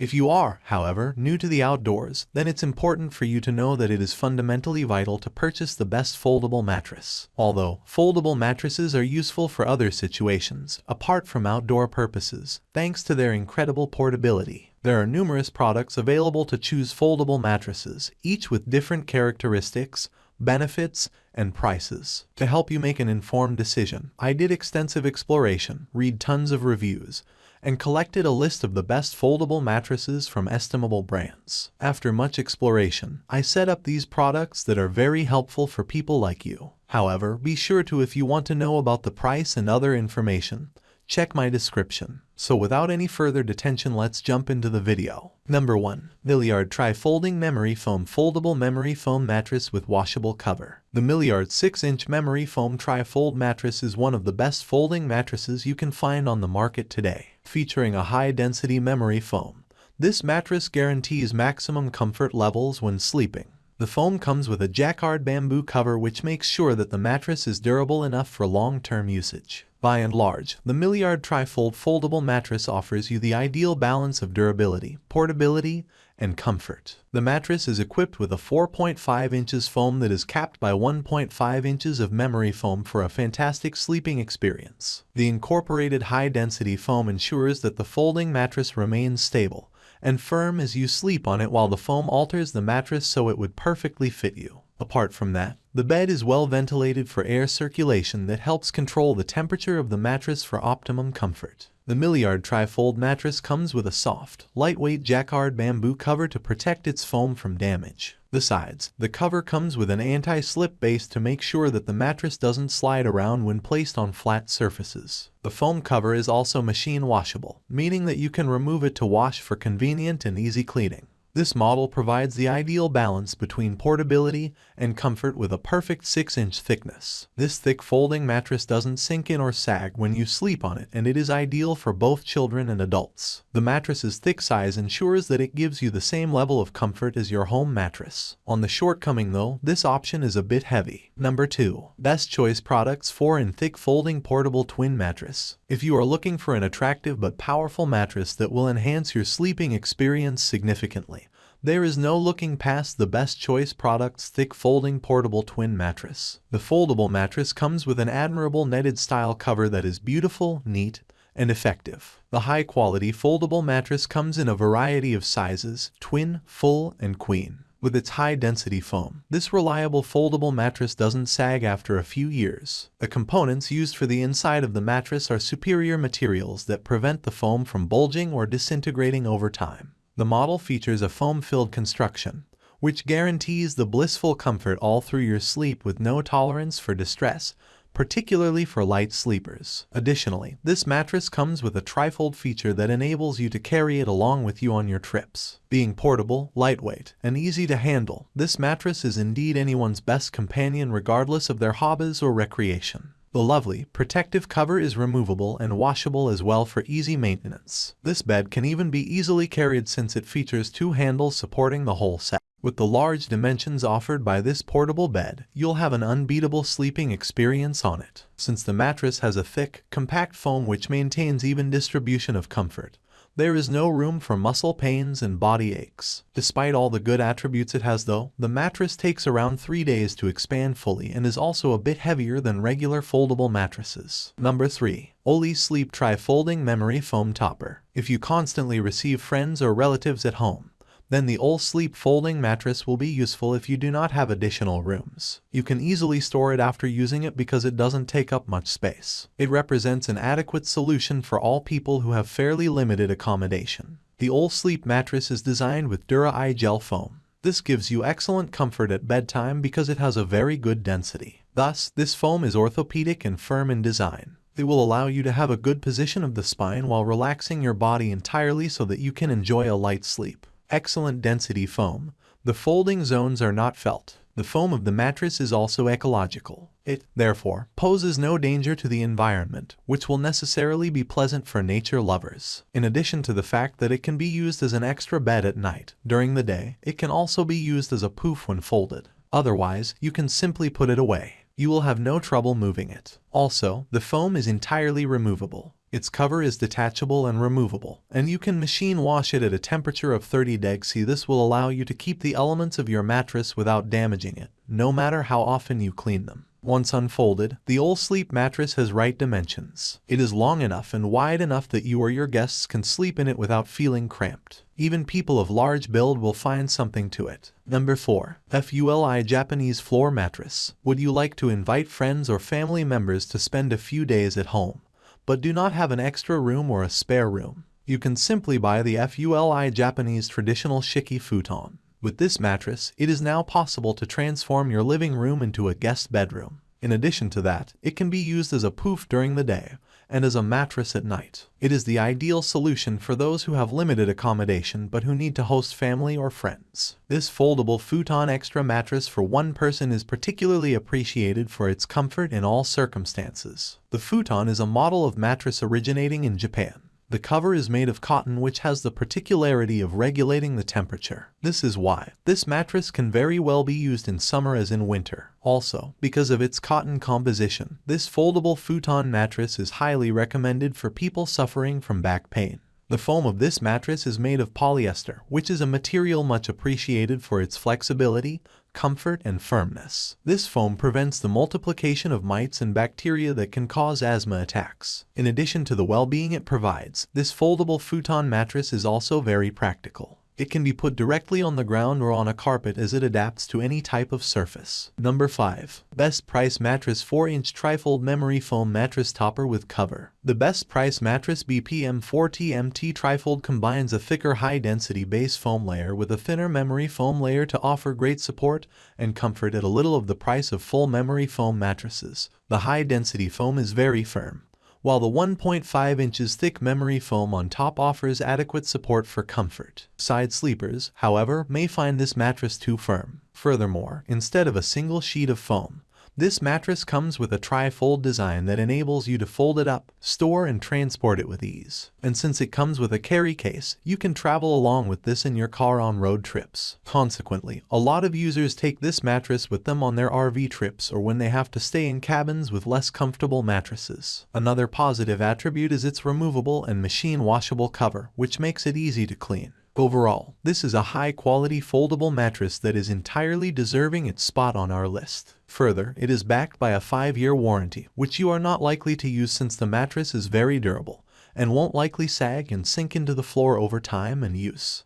If you are, however, new to the outdoors, then it's important for you to know that it is fundamentally vital to purchase the best foldable mattress. Although foldable mattresses are useful for other situations, apart from outdoor purposes, thanks to their incredible portability. There are numerous products available to choose foldable mattresses, each with different characteristics, benefits, and prices. To help you make an informed decision, I did extensive exploration, read tons of reviews, and collected a list of the best foldable mattresses from estimable brands. After much exploration, I set up these products that are very helpful for people like you. However, be sure to if you want to know about the price and other information, check my description. So without any further detention let's jump into the video. Number 1. Milliard Tri-Folding Memory Foam Foldable Memory Foam Mattress with Washable Cover The Milliard 6-inch Memory Foam Tri-Fold Mattress is one of the best folding mattresses you can find on the market today. Featuring a high-density memory foam, this mattress guarantees maximum comfort levels when sleeping. The foam comes with a jacquard bamboo cover which makes sure that the mattress is durable enough for long-term usage. By and large, the Milliard Trifold foldable mattress offers you the ideal balance of durability, portability, and comfort. The mattress is equipped with a 4.5 inches foam that is capped by 1.5 inches of memory foam for a fantastic sleeping experience. The incorporated high-density foam ensures that the folding mattress remains stable, and firm as you sleep on it while the foam alters the mattress so it would perfectly fit you. Apart from that, the bed is well ventilated for air circulation that helps control the temperature of the mattress for optimum comfort. The Milliard Trifold mattress comes with a soft, lightweight jacquard bamboo cover to protect its foam from damage. Besides, the cover comes with an anti-slip base to make sure that the mattress doesn't slide around when placed on flat surfaces. The foam cover is also machine washable, meaning that you can remove it to wash for convenient and easy cleaning. This model provides the ideal balance between portability and comfort with a perfect 6-inch thickness. This thick folding mattress doesn't sink in or sag when you sleep on it and it is ideal for both children and adults. The mattress's thick size ensures that it gives you the same level of comfort as your home mattress. On the shortcoming though, this option is a bit heavy. Number 2. Best Choice Products 4 in Thick Folding Portable Twin Mattress If you are looking for an attractive but powerful mattress that will enhance your sleeping experience significantly, there is no looking past the best choice product's thick folding portable twin mattress. The foldable mattress comes with an admirable netted style cover that is beautiful, neat, and effective. The high-quality foldable mattress comes in a variety of sizes, twin, full, and queen. With its high-density foam, this reliable foldable mattress doesn't sag after a few years. The components used for the inside of the mattress are superior materials that prevent the foam from bulging or disintegrating over time. The model features a foam-filled construction, which guarantees the blissful comfort all through your sleep with no tolerance for distress, particularly for light sleepers. Additionally, this mattress comes with a trifold feature that enables you to carry it along with you on your trips. Being portable, lightweight, and easy to handle, this mattress is indeed anyone's best companion regardless of their hobbies or recreation. The lovely, protective cover is removable and washable as well for easy maintenance. This bed can even be easily carried since it features two handles supporting the whole set. With the large dimensions offered by this portable bed, you'll have an unbeatable sleeping experience on it. Since the mattress has a thick, compact foam which maintains even distribution of comfort, there is no room for muscle pains and body aches. Despite all the good attributes it has though, the mattress takes around 3 days to expand fully and is also a bit heavier than regular foldable mattresses. Number 3. Olee Sleep Tri-Folding Memory Foam Topper If you constantly receive friends or relatives at home, then the Olee Sleep folding mattress will be useful if you do not have additional rooms. You can easily store it after using it because it doesn't take up much space. It represents an adequate solution for all people who have fairly limited accommodation. The Olee Sleep mattress is designed with Dura-I gel foam. This gives you excellent comfort at bedtime because it has a very good density. Thus, this foam is orthopedic and firm in design. It will allow you to have a good position of the spine while relaxing your body entirely so that you can enjoy a light sleep excellent density foam. The folding zones are not felt. The foam of the mattress is also ecological. It, therefore, poses no danger to the environment, which will necessarily be pleasant for nature lovers. In addition to the fact that it can be used as an extra bed at night, during the day, it can also be used as a poof when folded. Otherwise, you can simply put it away. You will have no trouble moving it. Also, the foam is entirely removable. Its cover is detachable and removable, and you can machine wash it at a temperature of 30 deg C. This will allow you to keep the elements of your mattress without damaging it, no matter how often you clean them. Once unfolded, the Olee Sleep mattress has right dimensions. It is long enough and wide enough that you or your guests can sleep in it without feeling cramped. Even people of large build will find something to it. Number 4. FULI Japanese Floor Mattress. Would you like to invite friends or family members to spend a few days at home, but do not have an extra room or a spare room? You can simply buy the FULI Japanese Traditional Shiki Futon. With this mattress, it is now possible to transform your living room into a guest bedroom. In addition to that, it can be used as a poof during the day and as a mattress at night. It is the ideal solution for those who have limited accommodation but who need to host family or friends. This foldable futon extra mattress for one person is particularly appreciated for its comfort in all circumstances. The futon is a model of mattress originating in Japan. The cover is made of cotton which has the particularity of regulating the temperature. This is why this mattress can very well be used in summer as in winter. Also, because of its cotton composition, this foldable futon mattress is highly recommended for people suffering from back pain. The foam of this mattress is made of polyester, which is a material much appreciated for its flexibility, comfort, and firmness. This foam prevents the multiplication of mites and bacteria that can cause asthma attacks. In addition to the well-being it provides, this foldable futon mattress is also very practical. It can be put directly on the ground or on a carpet as it adapts to any type of surface. Number 5. Best Price Mattress 4-inch Trifold Memory Foam Mattress Topper with Cover. The Best Price Mattress BPM 4TMT Trifold combines a thicker high-density base foam layer with a thinner memory foam layer to offer great support and comfort at a little of the price of full memory foam mattresses. The high-density foam is very firm while the 1.5 inches thick memory foam on top offers adequate support for comfort. Side sleepers, however, may find this mattress too firm. Furthermore, instead of a single sheet of foam, this mattress comes with a tri-fold design that enables you to fold it up, store and transport it with ease. And since it comes with a carry case, you can travel along with this in your car on road trips. Consequently, a lot of users take this mattress with them on their RV trips or when they have to stay in cabins with less comfortable mattresses. Another positive attribute is its removable and machine washable cover, which makes it easy to clean. Overall, this is a high-quality foldable mattress that is entirely deserving its spot on our list. Further, it is backed by a 5-year warranty, which you are not likely to use since the mattress is very durable and won't likely sag and sink into the floor over time and use.